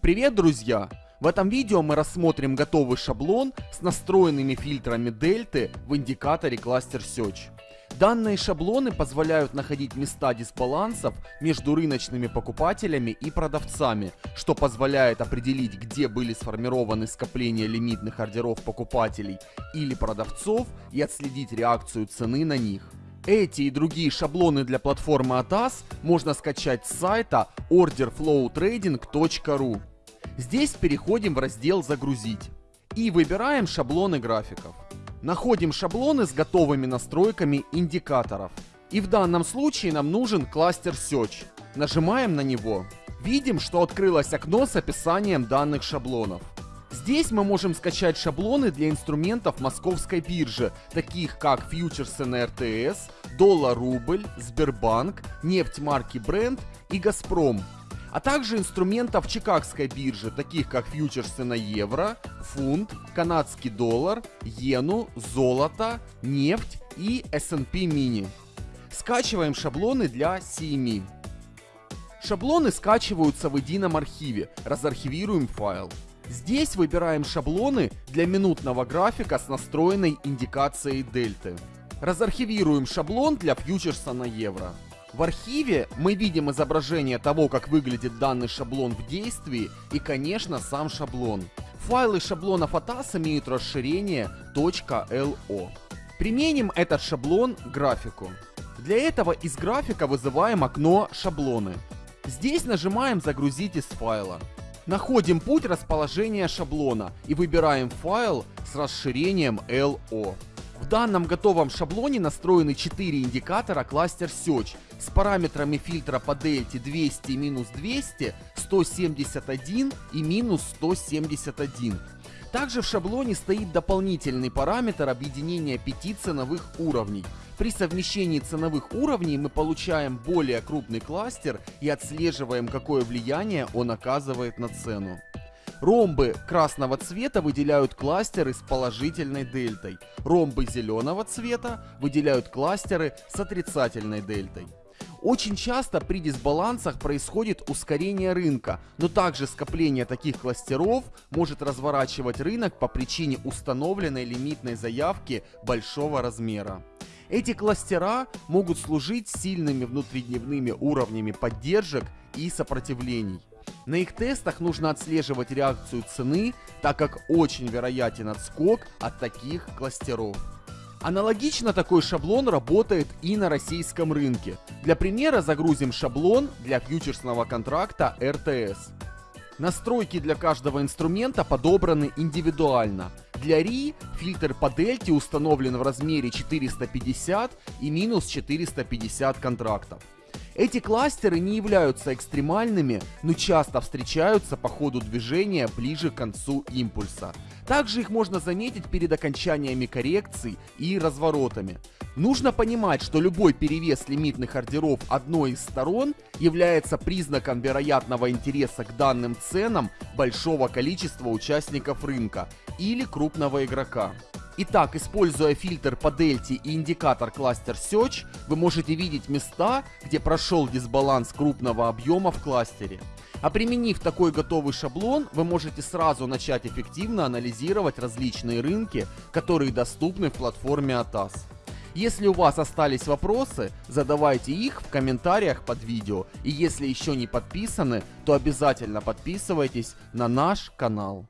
Привет, друзья! В этом видео мы рассмотрим готовый шаблон с настроенными фильтрами дельты в индикаторе Cluster Search. Данные шаблоны позволяют находить места дисбалансов между рыночными покупателями и продавцами, что позволяет определить, где были сформированы скопления лимитных ордеров покупателей или продавцов и отследить реакцию цены на них. Эти и другие шаблоны для платформы ATAS можно скачать с сайта orderflowtrading.ru. Здесь переходим в раздел «Загрузить» и выбираем шаблоны графиков. Находим шаблоны с готовыми настройками индикаторов. И в данном случае нам нужен кластер Search. Нажимаем на него. Видим, что открылось окно с описанием данных шаблонов. Здесь мы можем скачать шаблоны для инструментов московской биржи, таких как фьючерсы на РТС, доллар-рубль, Сбербанк, нефть марки Brent и Газпром, а также инструментов Чикагской биржи, таких как фьючерсы на евро, фунт, канадский доллар, иену, золото, нефть и S&P мини. Скачиваем шаблоны для CME. Шаблоны скачиваются в едином архиве, разархивируем файл. Здесь выбираем шаблоны для минутного графика с настроенной индикацией дельты. Разархивируем шаблон для фьючерса на евро. В архиве мы видим изображение того, как выглядит данный шаблон в действии и, конечно, сам шаблон. Файлы шаблонов ATAS имеют расширение .lo. Применим этот шаблон к графику. Для этого из графика вызываем окно «Шаблоны». Здесь нажимаем «Загрузить из файла». Находим путь расположения шаблона и выбираем файл с расширением LO. В данном готовом шаблоне настроены 4 индикатора кластер Search с параметрами фильтра по дельте 200 и минус 200, 171 и минус 171. Также в шаблоне стоит дополнительный параметр объединения пяти ценовых уровней. При совмещении ценовых уровней мы получаем более крупный кластер и отслеживаем, какое влияние он оказывает на цену. Ромбы красного цвета выделяют кластеры с положительной дельтой. Ромбы зеленого цвета выделяют кластеры с отрицательной дельтой. Очень часто при дисбалансах происходит ускорение рынка, но также скопление таких кластеров может разворачивать рынок по причине установленной лимитной заявки большого размера. Эти кластера могут служить сильными внутридневными уровнями поддержек и сопротивлений. На их тестах нужно отслеживать реакцию цены, так как очень вероятен отскок от таких кластеров. Аналогично такой шаблон работает и на российском рынке. Для примера загрузим шаблон для фьючерсного контракта RTS. Настройки для каждого инструмента подобраны индивидуально. Для RI фильтр по дельте установлен в размере 450 и минус 450 контрактов. Эти кластеры не являются экстремальными, но часто встречаются по ходу движения ближе к концу импульса. Также их можно заметить перед окончаниями коррекций и разворотами. Нужно понимать, что любой перевес лимитных ордеров одной из сторон является признаком вероятного интереса к данным ценам большого количества участников рынка или крупного игрока. Итак, используя фильтр по дельте и индикатор кластер Search, вы можете видеть места, где прошел дисбаланс крупного объема в кластере. А применив такой готовый шаблон, вы можете сразу начать эффективно анализировать различные рынки, которые доступны в платформе ATAS. Если у вас остались вопросы, задавайте их в комментариях под видео. И если еще не подписаны, то обязательно подписывайтесь на наш канал.